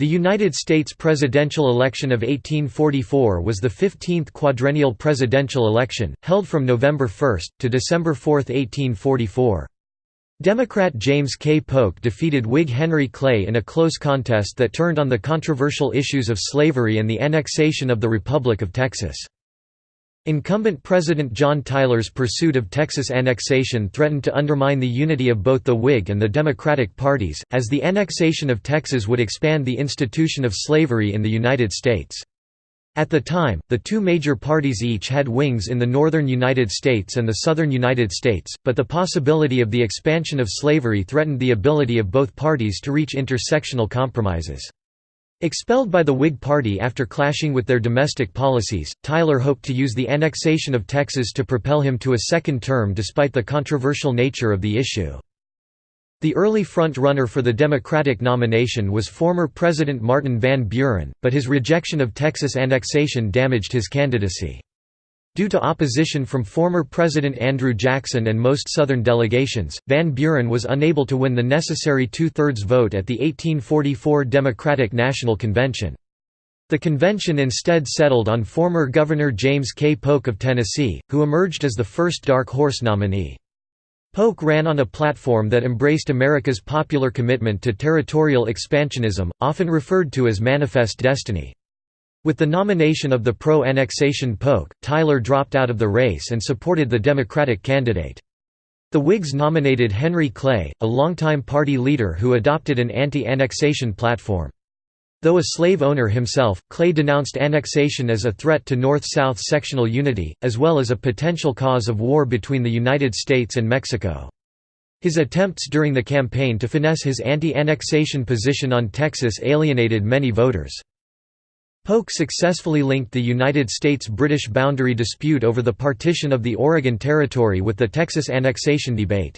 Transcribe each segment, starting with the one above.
The United States presidential election of 1844 was the 15th quadrennial presidential election, held from November 1, to December 4, 1844. Democrat James K. Polk defeated Whig Henry Clay in a close contest that turned on the controversial issues of slavery and the annexation of the Republic of Texas. Incumbent President John Tyler's pursuit of Texas annexation threatened to undermine the unity of both the Whig and the Democratic parties, as the annexation of Texas would expand the institution of slavery in the United States. At the time, the two major parties each had wings in the northern United States and the southern United States, but the possibility of the expansion of slavery threatened the ability of both parties to reach intersectional compromises. Expelled by the Whig Party after clashing with their domestic policies, Tyler hoped to use the annexation of Texas to propel him to a second term despite the controversial nature of the issue. The early front-runner for the Democratic nomination was former President Martin Van Buren, but his rejection of Texas annexation damaged his candidacy. Due to opposition from former President Andrew Jackson and most Southern delegations, Van Buren was unable to win the necessary two-thirds vote at the 1844 Democratic National Convention. The convention instead settled on former Governor James K. Polk of Tennessee, who emerged as the first dark horse nominee. Polk ran on a platform that embraced America's popular commitment to territorial expansionism, often referred to as Manifest Destiny. With the nomination of the pro-annexation Polk, Tyler dropped out of the race and supported the Democratic candidate. The Whigs nominated Henry Clay, a longtime party leader who adopted an anti-annexation platform. Though a slave owner himself, Clay denounced annexation as a threat to North-South sectional unity, as well as a potential cause of war between the United States and Mexico. His attempts during the campaign to finesse his anti-annexation position on Texas alienated many voters. Polk successfully linked the United States-British boundary dispute over the partition of the Oregon Territory with the Texas annexation debate.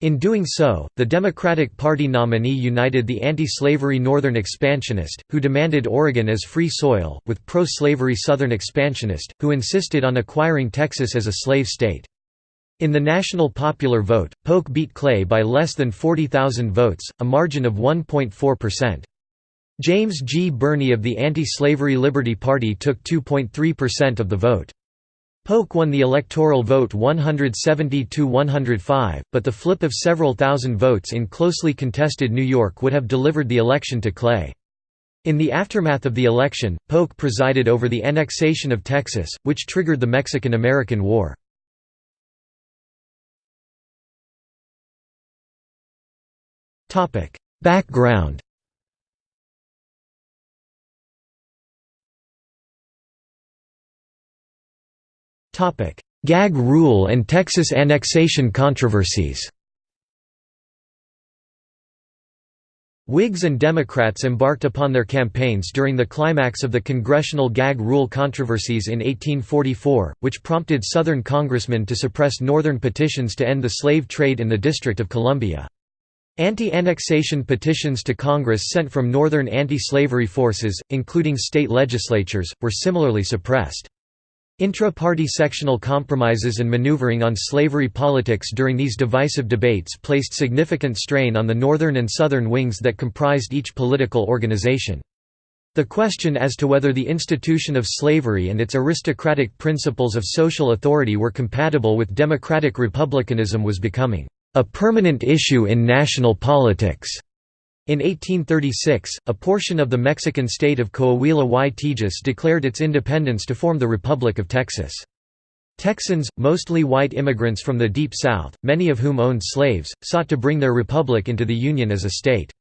In doing so, the Democratic Party nominee united the anti-slavery Northern expansionist, who demanded Oregon as free soil, with pro-slavery Southern expansionist, who insisted on acquiring Texas as a slave state. In the national popular vote, Polk beat Clay by less than 40,000 votes, a margin of 1.4%. James G. Birney of the Anti-Slavery Liberty Party took 2.3% of the vote. Polk won the electoral vote 170–105, but the flip of several thousand votes in closely contested New York would have delivered the election to Clay. In the aftermath of the election, Polk presided over the annexation of Texas, which triggered the Mexican–American War. Background Gag rule and Texas annexation controversies Whigs and Democrats embarked upon their campaigns during the climax of the congressional gag rule controversies in 1844, which prompted Southern congressmen to suppress Northern petitions to end the slave trade in the District of Columbia. Anti-annexation petitions to Congress sent from Northern anti-slavery forces, including state legislatures, were similarly suppressed. Intra-party sectional compromises and maneuvering on slavery politics during these divisive debates placed significant strain on the northern and southern wings that comprised each political organization. The question as to whether the institution of slavery and its aristocratic principles of social authority were compatible with democratic republicanism was becoming a permanent issue in national politics. In 1836, a portion of the Mexican state of Coahuila y Tejas declared its independence to form the Republic of Texas. Texans, mostly white immigrants from the Deep South, many of whom owned slaves, sought to bring their republic into the Union as a state.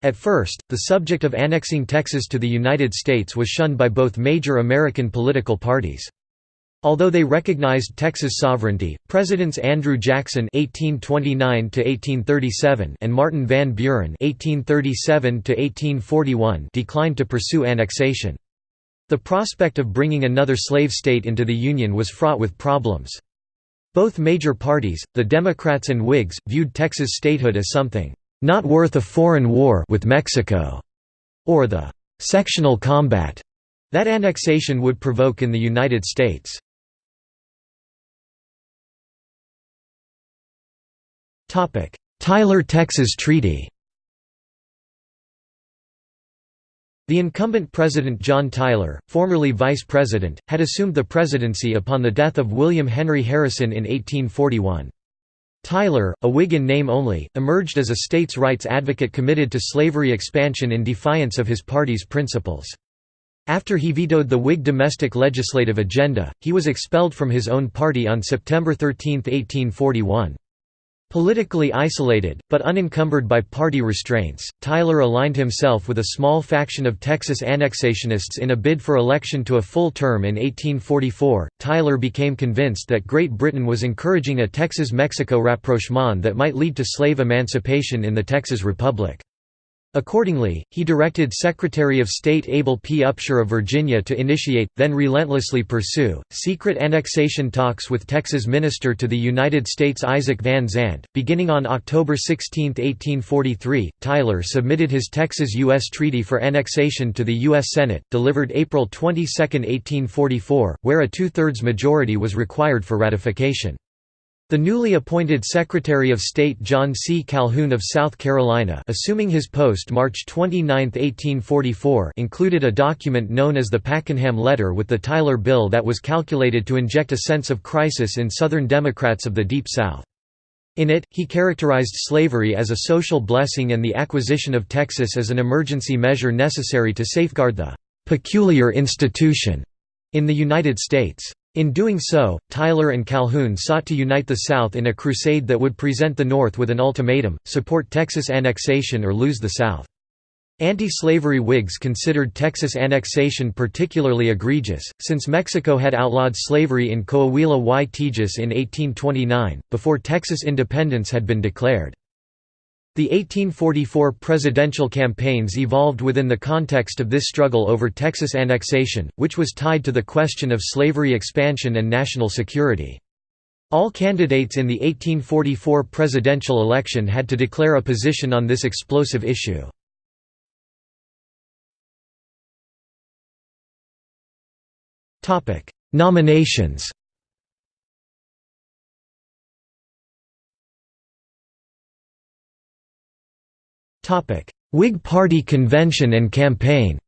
At first, the subject of annexing Texas to the United States was shunned by both major American political parties. Although they recognized Texas sovereignty, Presidents Andrew Jackson (1829–1837) and Martin Van Buren (1837–1841) declined to pursue annexation. The prospect of bringing another slave state into the Union was fraught with problems. Both major parties, the Democrats and Whigs, viewed Texas statehood as something not worth a foreign war with Mexico, or the sectional combat that annexation would provoke in the United States. Tyler–Texas Treaty The incumbent President John Tyler, formerly vice president, had assumed the presidency upon the death of William Henry Harrison in 1841. Tyler, a Whig in name only, emerged as a states' rights advocate committed to slavery expansion in defiance of his party's principles. After he vetoed the Whig domestic legislative agenda, he was expelled from his own party on September 13, 1841. Politically isolated, but unencumbered by party restraints, Tyler aligned himself with a small faction of Texas annexationists in a bid for election to a full term in 1844. Tyler became convinced that Great Britain was encouraging a Texas Mexico rapprochement that might lead to slave emancipation in the Texas Republic. Accordingly, he directed Secretary of State Abel P. Upshur of Virginia to initiate, then relentlessly pursue, secret annexation talks with Texas Minister to the United States Isaac Van Zandt. Beginning on October 16, 1843, Tyler submitted his Texas-U.S. Treaty for annexation to the U.S. Senate, delivered April 22, 1844, where a two-thirds majority was required for ratification. The newly appointed Secretary of State John C. Calhoun of South Carolina assuming his post March 29, 1844 included a document known as the Pakenham Letter with the Tyler Bill that was calculated to inject a sense of crisis in Southern Democrats of the Deep South. In it, he characterized slavery as a social blessing and the acquisition of Texas as an emergency measure necessary to safeguard the «peculiar institution» in the United States. In doing so, Tyler and Calhoun sought to unite the South in a crusade that would present the North with an ultimatum, support Texas annexation or lose the South. Anti-slavery Whigs considered Texas annexation particularly egregious, since Mexico had outlawed slavery in Coahuila y Tejas in 1829, before Texas independence had been declared. The 1844 presidential campaigns evolved within the context of this struggle over Texas annexation, which was tied to the question of slavery expansion and national security. All candidates in the 1844 presidential election had to declare a position on this explosive issue. Nominations Whig Party convention and campaign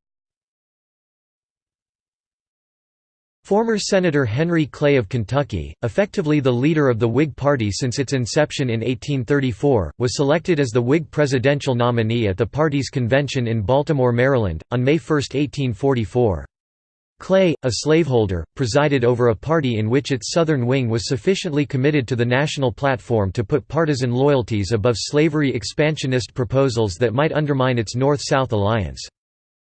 Former Senator Henry Clay of Kentucky, effectively the leader of the Whig Party since its inception in 1834, was selected as the Whig presidential nominee at the party's convention in Baltimore, Maryland, on May 1, 1844. Clay, a slaveholder, presided over a party in which its Southern wing was sufficiently committed to the national platform to put partisan loyalties above slavery expansionist proposals that might undermine its North-South alliance.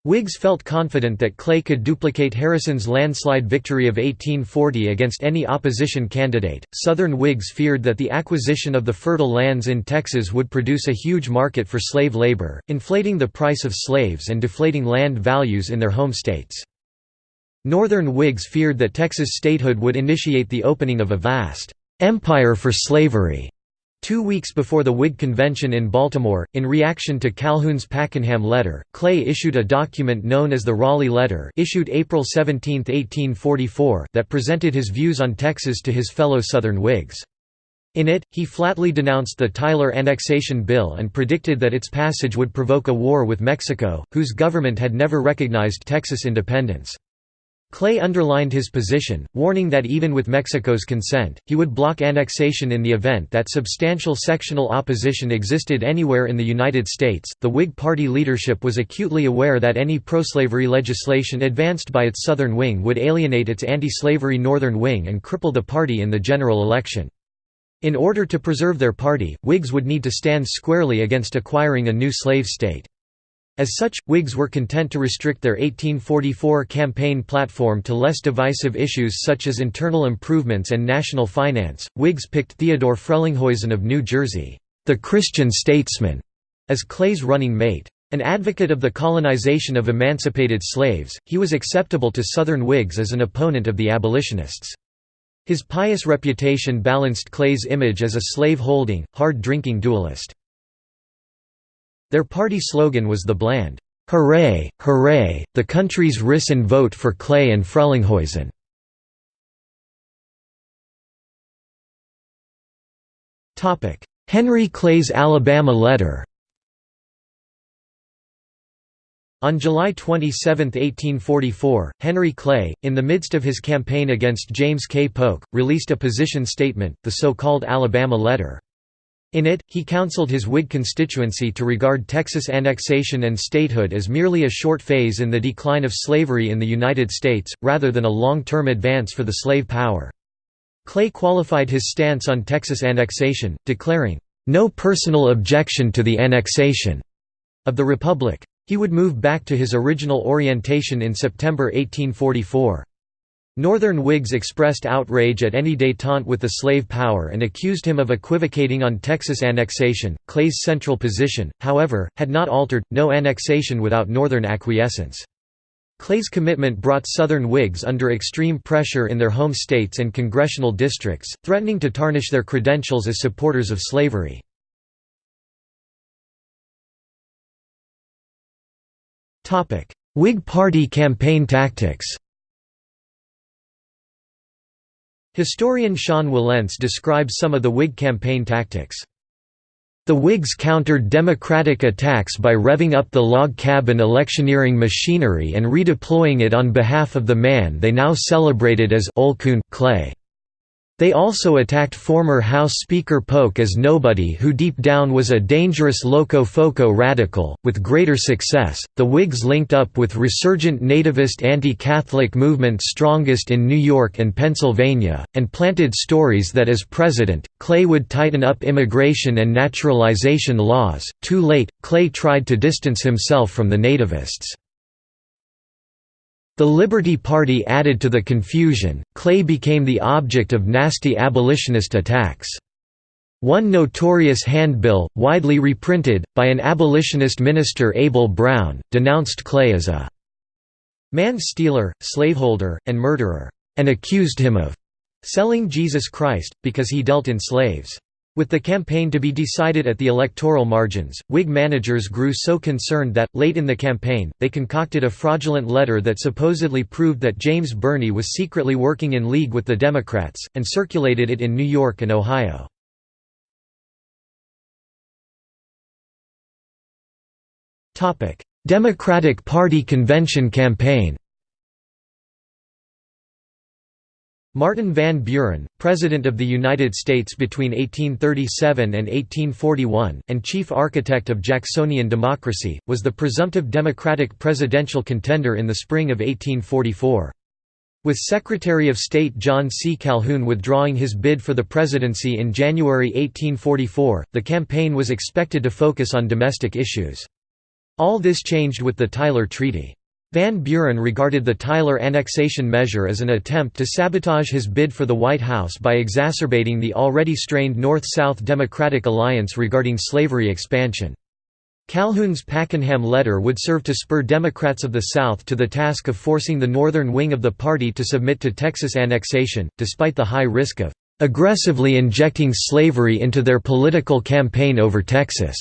Whigs felt confident that Clay could duplicate Harrison's landslide victory of 1840 against any opposition candidate. Southern Whigs feared that the acquisition of the fertile lands in Texas would produce a huge market for slave labor, inflating the price of slaves and deflating land values in their home states. Northern Whigs feared that Texas statehood would initiate the opening of a vast «empire for slavery» Two weeks before the Whig convention in Baltimore, in reaction to Calhoun's Pakenham letter, Clay issued a document known as the Raleigh Letter issued April 17, 1844 that presented his views on Texas to his fellow Southern Whigs. In it, he flatly denounced the Tyler Annexation Bill and predicted that its passage would provoke a war with Mexico, whose government had never recognized Texas independence. Clay underlined his position, warning that even with Mexico's consent, he would block annexation in the event that substantial sectional opposition existed anywhere in the United States. The Whig Party leadership was acutely aware that any pro-slavery legislation advanced by its southern wing would alienate its anti-slavery northern wing and cripple the party in the general election. In order to preserve their party, Whigs would need to stand squarely against acquiring a new slave state. As such, Whigs were content to restrict their 1844 campaign platform to less divisive issues such as internal improvements and national finance. Whigs picked Theodore Frelinghuysen of New Jersey, the Christian statesman, as Clay's running mate. An advocate of the colonization of emancipated slaves, he was acceptable to Southern Whigs as an opponent of the abolitionists. His pious reputation balanced Clay's image as a slave-holding, hard-drinking duelist. Their party slogan was the bland, "'Hooray, hooray, the country's risen vote for Clay and Frelinghuysen'". Henry Clay's Alabama letter On July 27, 1844, Henry Clay, in the midst of his campaign against James K. Polk, released a position statement, the so-called Alabama Letter. In it, he counseled his Whig constituency to regard Texas annexation and statehood as merely a short phase in the decline of slavery in the United States, rather than a long-term advance for the slave power. Clay qualified his stance on Texas annexation, declaring, "...no personal objection to the annexation," of the Republic. He would move back to his original orientation in September 1844. Northern Whigs expressed outrage at any détente with the slave power and accused him of equivocating on Texas annexation. Clay's central position, however, had not altered no annexation without Northern acquiescence. Clay's commitment brought Southern Whigs under extreme pressure in their home states and congressional districts, threatening to tarnish their credentials as supporters of slavery. Whig Party campaign tactics Historian Sean Wilentz describes some of the Whig campaign tactics. The Whigs countered Democratic attacks by revving up the log cabin electioneering machinery and redeploying it on behalf of the man they now celebrated as Old Coon Clay. They also attacked former House Speaker Polk as nobody who deep down was a dangerous loco-foco radical. With greater success, the Whigs linked up with resurgent nativist anti-Catholic movements strongest in New York and Pennsylvania, and planted stories that as president, Clay would tighten up immigration and naturalization laws. Too late, Clay tried to distance himself from the nativists. The Liberty Party added to the confusion, Clay became the object of nasty abolitionist attacks. One notorious handbill, widely reprinted, by an abolitionist minister Abel Brown, denounced Clay as a man-stealer, slaveholder, and murderer, and accused him of selling Jesus Christ, because he dealt in slaves. With the campaign to be decided at the electoral margins, Whig managers grew so concerned that, late in the campaign, they concocted a fraudulent letter that supposedly proved that James Birney was secretly working in league with the Democrats, and circulated it in New York and Ohio. Democratic Party convention campaign Martin Van Buren, President of the United States between 1837 and 1841, and chief architect of Jacksonian democracy, was the presumptive Democratic presidential contender in the spring of 1844. With Secretary of State John C. Calhoun withdrawing his bid for the presidency in January 1844, the campaign was expected to focus on domestic issues. All this changed with the Tyler Treaty. Van Buren regarded the Tyler annexation measure as an attempt to sabotage his bid for the White House by exacerbating the already strained North-South Democratic alliance regarding slavery expansion. Calhoun's Pakenham letter would serve to spur Democrats of the South to the task of forcing the northern wing of the party to submit to Texas annexation, despite the high risk of aggressively injecting slavery into their political campaign over Texas.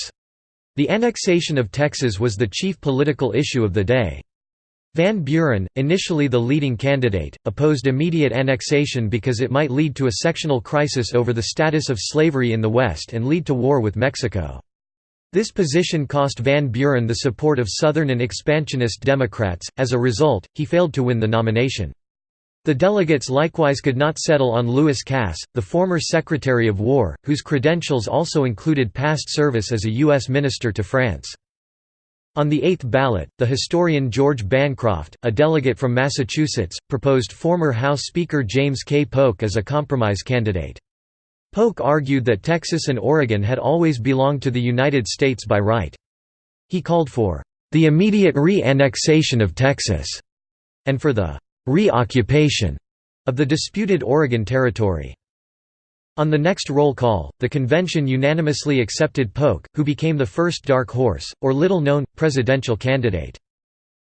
The annexation of Texas was the chief political issue of the day. Van Buren, initially the leading candidate, opposed immediate annexation because it might lead to a sectional crisis over the status of slavery in the West and lead to war with Mexico. This position cost Van Buren the support of Southern and expansionist Democrats, as a result, he failed to win the nomination. The delegates likewise could not settle on Lewis Cass, the former Secretary of War, whose credentials also included past service as a U.S. minister to France. On the eighth ballot, the historian George Bancroft, a delegate from Massachusetts, proposed former House Speaker James K. Polk as a compromise candidate. Polk argued that Texas and Oregon had always belonged to the United States by right. He called for the immediate re-annexation of Texas, and for the re-occupation of the disputed Oregon Territory. On the next roll call, the convention unanimously accepted Polk, who became the first dark horse, or little-known, presidential candidate.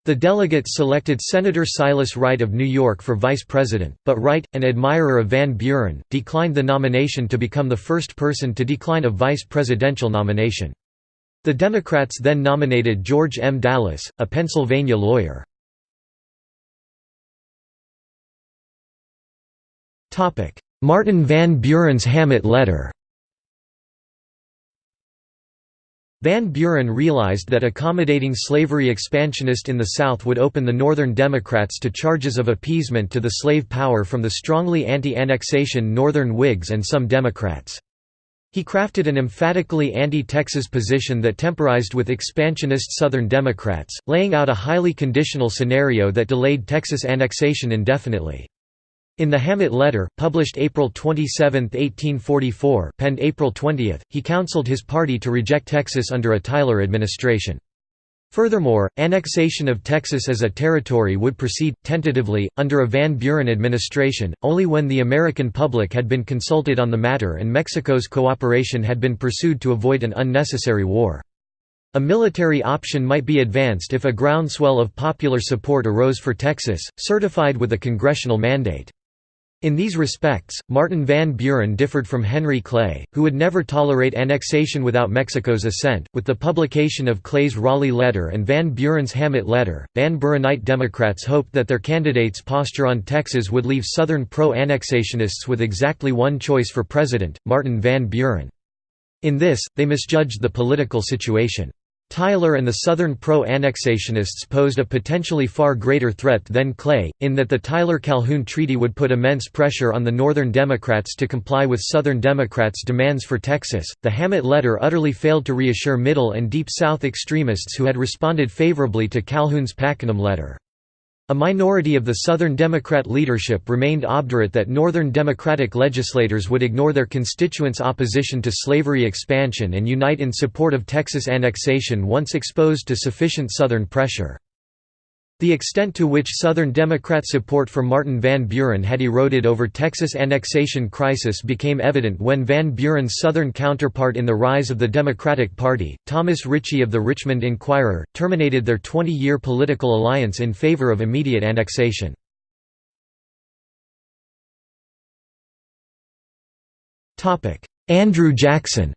The delegates selected Senator Silas Wright of New York for vice president, but Wright, an admirer of Van Buren, declined the nomination to become the first person to decline a vice presidential nomination. The Democrats then nominated George M. Dallas, a Pennsylvania lawyer. Martin Van Buren's Hammett letter Van Buren realized that accommodating slavery expansionist in the South would open the Northern Democrats to charges of appeasement to the slave power from the strongly anti-annexation Northern Whigs and some Democrats. He crafted an emphatically anti-Texas position that temporized with expansionist Southern Democrats, laying out a highly conditional scenario that delayed Texas annexation indefinitely. In the Hammett Letter, published April 27, 1844 penned April 20, he counseled his party to reject Texas under a Tyler administration. Furthermore, annexation of Texas as a territory would proceed, tentatively, under a Van Buren administration, only when the American public had been consulted on the matter and Mexico's cooperation had been pursued to avoid an unnecessary war. A military option might be advanced if a groundswell of popular support arose for Texas, certified with a congressional mandate. In these respects, Martin Van Buren differed from Henry Clay, who would never tolerate annexation without Mexico's assent. With the publication of Clay's Raleigh letter and Van Buren's Hammett letter, Van Burenite Democrats hoped that their candidates' posture on Texas would leave Southern pro-annexationists with exactly one choice for president, Martin Van Buren. In this, they misjudged the political situation. Tyler and the Southern pro-annexationists posed a potentially far greater threat than Clay, in that the Tyler-Calhoun Treaty would put immense pressure on the Northern Democrats to comply with Southern Democrats' demands for Texas. The Hammett letter utterly failed to reassure Middle and Deep South extremists who had responded favorably to Calhoun's Pakenham letter. A minority of the Southern Democrat leadership remained obdurate that Northern Democratic legislators would ignore their constituents' opposition to slavery expansion and unite in support of Texas annexation once exposed to sufficient Southern pressure. The extent to which Southern Democrat support for Martin Van Buren had eroded over Texas annexation crisis became evident when Van Buren's Southern counterpart in the rise of the Democratic Party, Thomas Ritchie of the Richmond Enquirer, terminated their 20-year political alliance in favor of immediate annexation. Andrew Jackson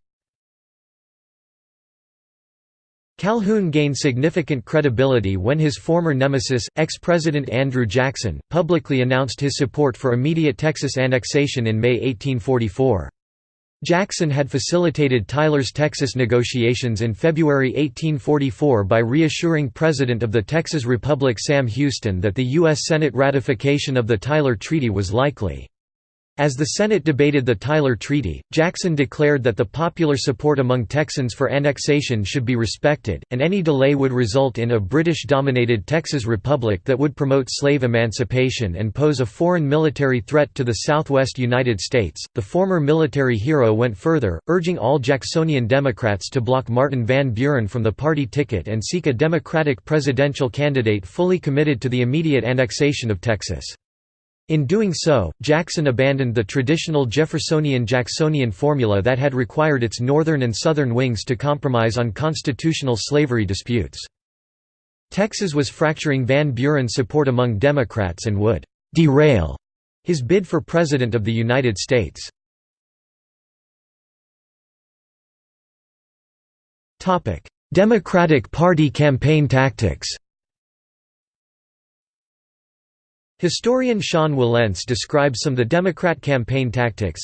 Calhoun gained significant credibility when his former nemesis, ex-President Andrew Jackson, publicly announced his support for immediate Texas annexation in May 1844. Jackson had facilitated Tyler's Texas negotiations in February 1844 by reassuring President of the Texas Republic Sam Houston that the U.S. Senate ratification of the Tyler Treaty was likely. As the Senate debated the Tyler Treaty, Jackson declared that the popular support among Texans for annexation should be respected, and any delay would result in a British-dominated Texas Republic that would promote slave emancipation and pose a foreign military threat to the southwest United States. The former military hero went further, urging all Jacksonian Democrats to block Martin Van Buren from the party ticket and seek a Democratic presidential candidate fully committed to the immediate annexation of Texas. In doing so, Jackson abandoned the traditional Jeffersonian-Jacksonian formula that had required its northern and southern wings to compromise on constitutional slavery disputes. Texas was fracturing Van Buren's support among Democrats and would «derail» his bid for President of the United States. Democratic Party campaign tactics Historian Sean Wilentz describes some of the Democrat campaign tactics.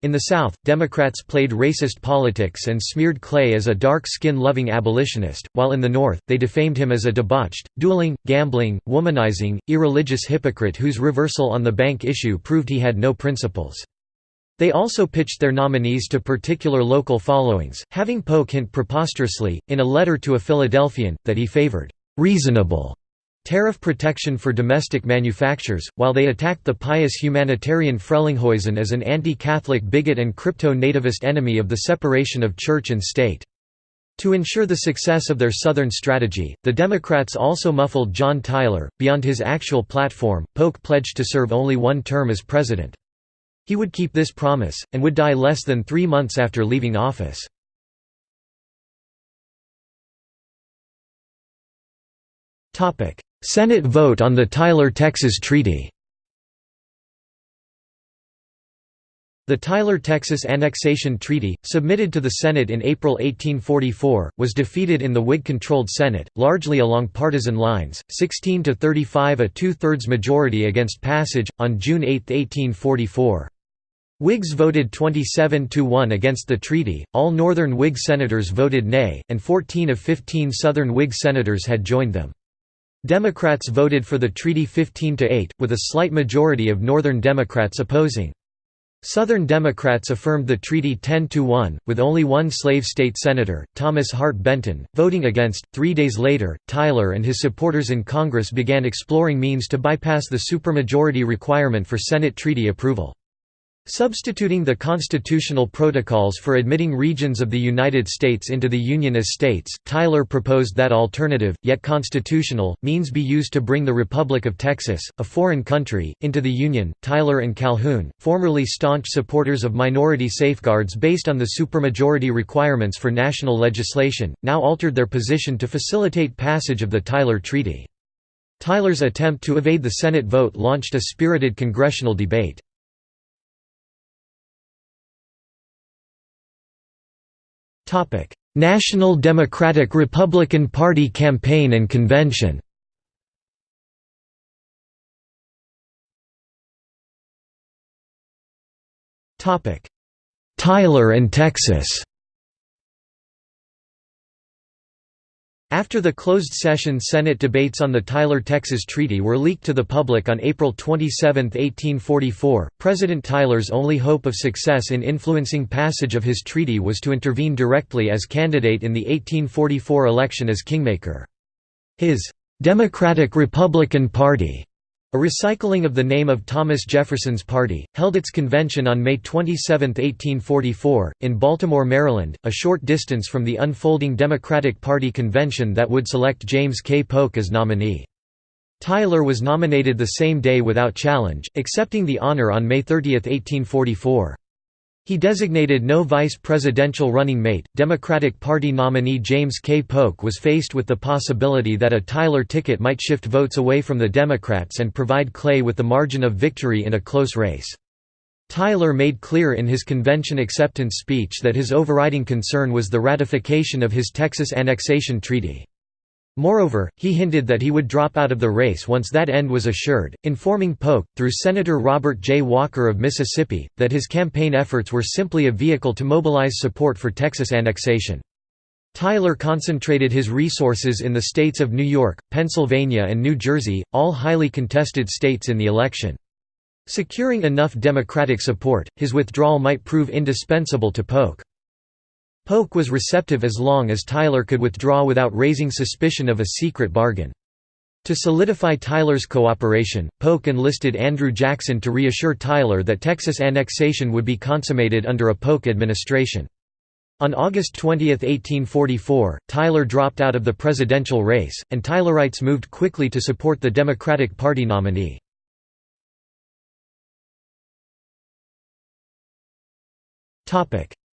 In the South, Democrats played racist politics and smeared Clay as a dark-skin-loving abolitionist, while in the North, they defamed him as a debauched, dueling, gambling, womanizing, irreligious hypocrite whose reversal on the bank issue proved he had no principles. They also pitched their nominees to particular local followings, having Polk hint preposterously, in a letter to a Philadelphian, that he favored «reasonable» tariff protection for domestic manufacturers, while they attacked the pious humanitarian Frelinghuysen as an anti-Catholic bigot and crypto-nativist enemy of the separation of church and state. To ensure the success of their Southern strategy, the Democrats also muffled John Tyler. Beyond his actual platform, Polk pledged to serve only one term as president. He would keep this promise, and would die less than three months after leaving office. Senate vote on the Tyler-Texas Treaty The Tyler-Texas Annexation Treaty, submitted to the Senate in April 1844, was defeated in the Whig-controlled Senate, largely along partisan lines, 16 to 35 a two-thirds majority against passage, on June 8, 1844. Whigs voted 27 to 1 against the treaty, all Northern Whig senators voted nay, and 14 of 15 Southern Whig senators had joined them. Democrats voted for the treaty 15 to 8, with a slight majority of Northern Democrats opposing. Southern Democrats affirmed the treaty 10 to 1, with only one slave state senator, Thomas Hart Benton, voting against. Three days later, Tyler and his supporters in Congress began exploring means to bypass the supermajority requirement for Senate treaty approval. Substituting the constitutional protocols for admitting regions of the United States into the Union as states, Tyler proposed that alternative, yet constitutional, means be used to bring the Republic of Texas, a foreign country, into the Union. Tyler and Calhoun, formerly staunch supporters of minority safeguards based on the supermajority requirements for national legislation, now altered their position to facilitate passage of the Tyler Treaty. Tyler's attempt to evade the Senate vote launched a spirited congressional debate. National Democratic Republican Party campaign and convention. Topic: Tyler and Texas After the closed-session Senate debates on the Tyler, Texas Treaty were leaked to the public on April 27, 1844, President Tyler's only hope of success in influencing passage of his treaty was to intervene directly as candidate in the 1844 election as kingmaker. His Democratic-Republican Party a recycling of the name of Thomas Jefferson's party, held its convention on May 27, 1844, in Baltimore, Maryland, a short distance from the unfolding Democratic Party convention that would select James K. Polk as nominee. Tyler was nominated the same day without challenge, accepting the honor on May 30, 1844. He designated no vice presidential running mate. Democratic Party nominee James K. Polk was faced with the possibility that a Tyler ticket might shift votes away from the Democrats and provide Clay with the margin of victory in a close race. Tyler made clear in his convention acceptance speech that his overriding concern was the ratification of his Texas annexation treaty. Moreover, he hinted that he would drop out of the race once that end was assured, informing Polk, through Senator Robert J. Walker of Mississippi, that his campaign efforts were simply a vehicle to mobilize support for Texas annexation. Tyler concentrated his resources in the states of New York, Pennsylvania and New Jersey, all highly contested states in the election. Securing enough Democratic support, his withdrawal might prove indispensable to Polk. Polk was receptive as long as Tyler could withdraw without raising suspicion of a secret bargain. To solidify Tyler's cooperation, Polk enlisted Andrew Jackson to reassure Tyler that Texas annexation would be consummated under a Polk administration. On August 20, 1844, Tyler dropped out of the presidential race, and Tylerites moved quickly to support the Democratic Party nominee.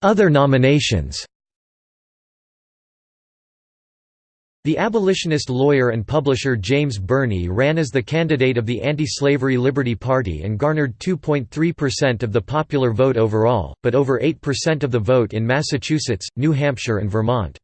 Other nominations The abolitionist lawyer and publisher James Birney ran as the candidate of the Anti-Slavery Liberty Party and garnered 2.3% of the popular vote overall, but over 8% of the vote in Massachusetts, New Hampshire and Vermont.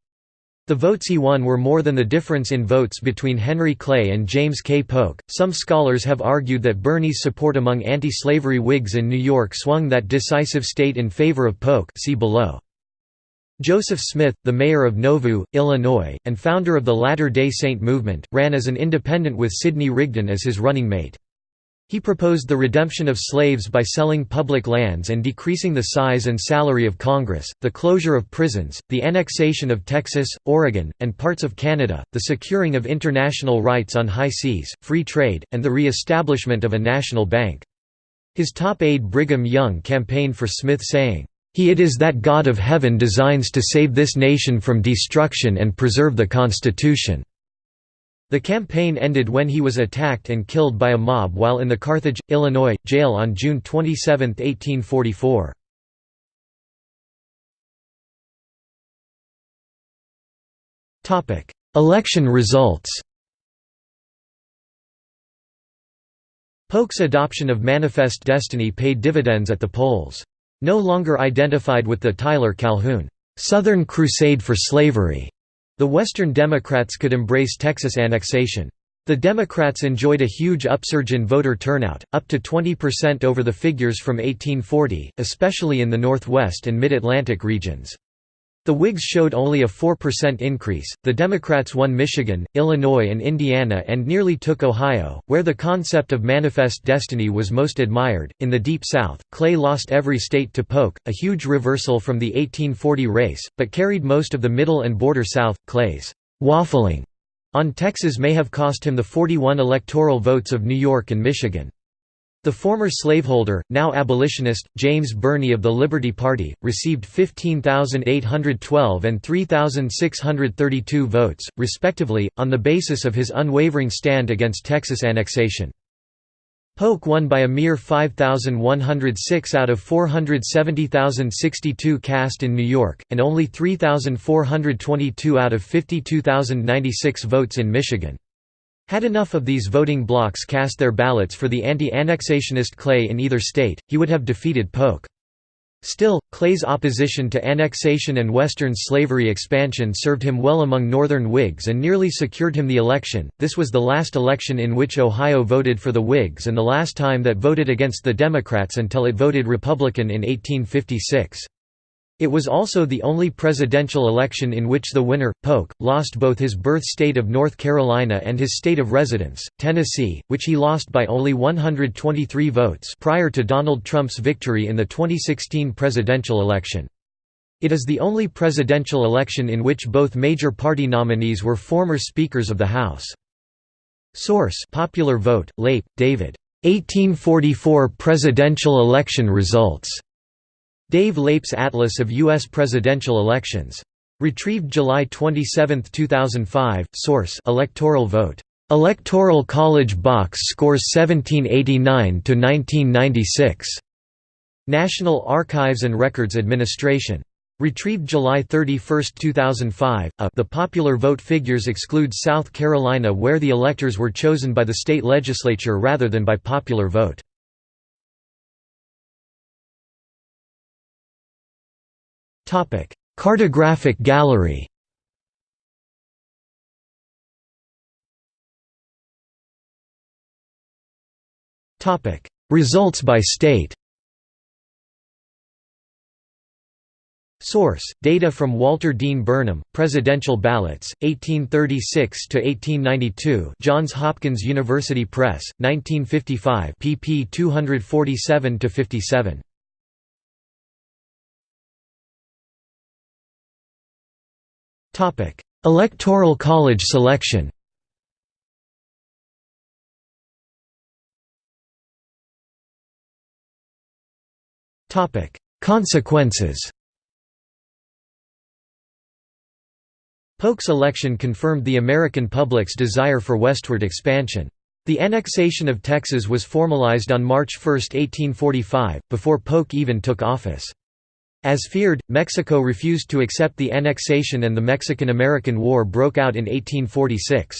The votes he won were more than the difference in votes between Henry Clay and James K. Polk. Some scholars have argued that Birney's support among anti slavery Whigs in New York swung that decisive state in favor of Polk. See below. Joseph Smith, the mayor of Nauvoo, Illinois, and founder of the Latter day Saint movement, ran as an independent with Sidney Rigdon as his running mate. He proposed the redemption of slaves by selling public lands and decreasing the size and salary of Congress, the closure of prisons, the annexation of Texas, Oregon, and parts of Canada, the securing of international rights on high seas, free trade, and the re-establishment of a national bank. His top aide Brigham Young campaigned for Smith saying, "...he it is that God of heaven designs to save this nation from destruction and preserve the Constitution." The campaign ended when he was attacked and killed by a mob while in the Carthage, Illinois, jail on June 27, 1844. Election results Polk's adoption of Manifest Destiny paid dividends at the polls. No longer identified with the Tyler-Calhoun, "'Southern Crusade for Slavery' The Western Democrats could embrace Texas annexation. The Democrats enjoyed a huge upsurge in voter turnout, up to 20% over the figures from 1840, especially in the Northwest and Mid-Atlantic regions. The Whigs showed only a 4% increase. The Democrats won Michigan, Illinois, and Indiana and nearly took Ohio, where the concept of manifest destiny was most admired. In the Deep South, Clay lost every state to Polk, a huge reversal from the 1840 race, but carried most of the Middle and Border South. Clay's waffling on Texas may have cost him the 41 electoral votes of New York and Michigan. The former slaveholder, now abolitionist, James Birney of the Liberty Party, received 15,812 and 3,632 votes, respectively, on the basis of his unwavering stand against Texas annexation. Polk won by a mere 5,106 out of 470,062 cast in New York, and only 3,422 out of 52,096 votes in Michigan. Had enough of these voting blocs cast their ballots for the anti-annexationist Clay in either state, he would have defeated Polk. Still, Clay's opposition to annexation and Western slavery expansion served him well among Northern Whigs and nearly secured him the election. This was the last election in which Ohio voted for the Whigs and the last time that voted against the Democrats until it voted Republican in 1856. It was also the only presidential election in which the winner, Polk, lost both his birth state of North Carolina and his state of residence, Tennessee, which he lost by only 123 votes prior to Donald Trump's victory in the 2016 presidential election. It is the only presidential election in which both major party nominees were former Speakers of the House. Source Popular Vote, Leip, David. 1844 presidential election results. Dave Leip's Atlas of U.S. Presidential Elections. Retrieved July 27, 2005. Source: Electoral vote. Electoral College box scores 1789 to 1996. National Archives and Records Administration. Retrieved July 31, 2005. A, the popular vote figures exclude South Carolina where the electors were chosen by the state legislature rather than by popular vote. Cartographic gallery. Results by state. Source: Data from Walter Dean Burnham, Presidential Ballots, 1836 to 1892. Johns Hopkins University Press, 1955, pp. 247 to 57. Topic: Electoral College selection. Topic: Consequences. Polk's election confirmed the American public's desire for westward expansion. The annexation of Texas was formalized on March 1, 1845, before Polk even took office. As feared, Mexico refused to accept the annexation and the Mexican–American War broke out in 1846.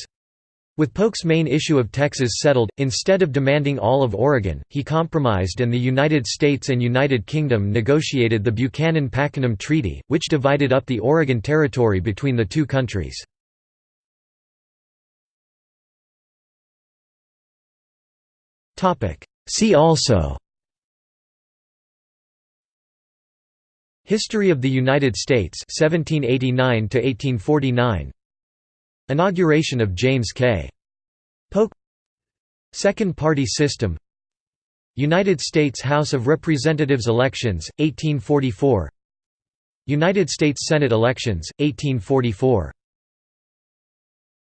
With Polk's main issue of Texas settled, instead of demanding all of Oregon, he compromised and the United States and United Kingdom negotiated the Buchanan-Pakenham Treaty, which divided up the Oregon Territory between the two countries. See also History of the United States 1789 to 1849 Inauguration of James K. Polk. Second Party System. United States House of Representatives elections 1844 United States Senate elections 1844